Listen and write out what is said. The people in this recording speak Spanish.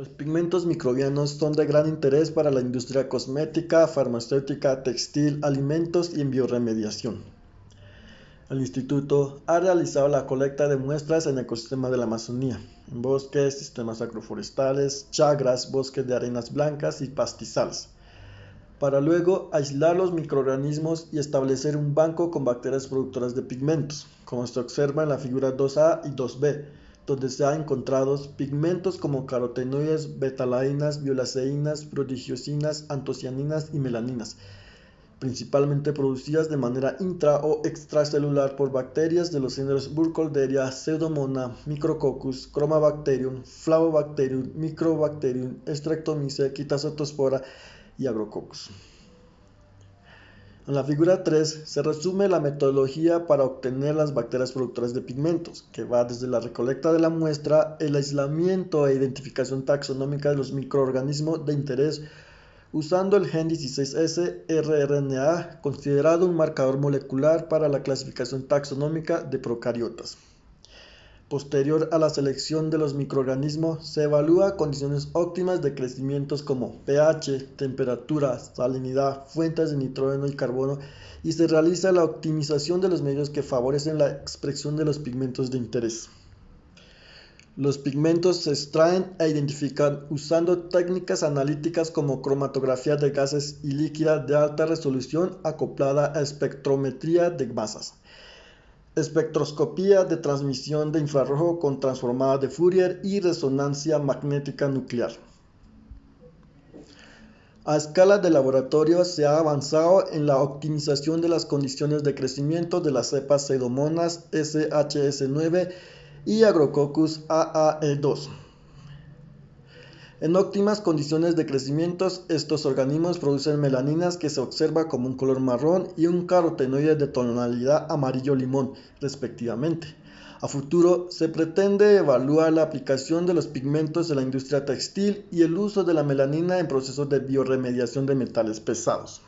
Los pigmentos microbianos son de gran interés para la industria cosmética, farmacéutica, textil, alimentos y en bioremediación. El instituto ha realizado la colecta de muestras en ecosistemas de la Amazonía, en bosques, sistemas agroforestales, chagras, bosques de arenas blancas y pastizales, para luego aislar los microorganismos y establecer un banco con bacterias productoras de pigmentos, como se observa en la figura 2A y 2B, donde se han encontrado pigmentos como carotenoides, betalainas, violaceínas, prodigiosinas, antocianinas y melaninas, principalmente producidas de manera intra o extracelular por bacterias de los géneros Burkholderia, Pseudomonas, Micrococcus, Chromabacterium, Flavobacterium, Microbacterium, Streptomyces, Quitazotospora y Agrococcus. En la figura 3 se resume la metodología para obtener las bacterias productoras de pigmentos, que va desde la recolecta de la muestra, el aislamiento e identificación taxonómica de los microorganismos de interés usando el gen 16S rRNA considerado un marcador molecular para la clasificación taxonómica de procariotas. Posterior a la selección de los microorganismos, se evalúa condiciones óptimas de crecimiento como pH, temperatura, salinidad, fuentes de nitrógeno y carbono y se realiza la optimización de los medios que favorecen la expresión de los pigmentos de interés. Los pigmentos se extraen e identifican usando técnicas analíticas como cromatografía de gases y líquida de alta resolución acoplada a espectrometría de masas. Espectroscopía de transmisión de infrarrojo con transformada de Fourier y resonancia magnética nuclear. A escala de laboratorio se ha avanzado en la optimización de las condiciones de crecimiento de las cepas Pseudomonas SHS9 y Agrococcus AAE2. En óptimas condiciones de crecimiento, estos organismos producen melaninas que se observa como un color marrón y un carotenoide de tonalidad amarillo-limón, respectivamente. A futuro, se pretende evaluar la aplicación de los pigmentos en la industria textil y el uso de la melanina en procesos de bioremediación de metales pesados.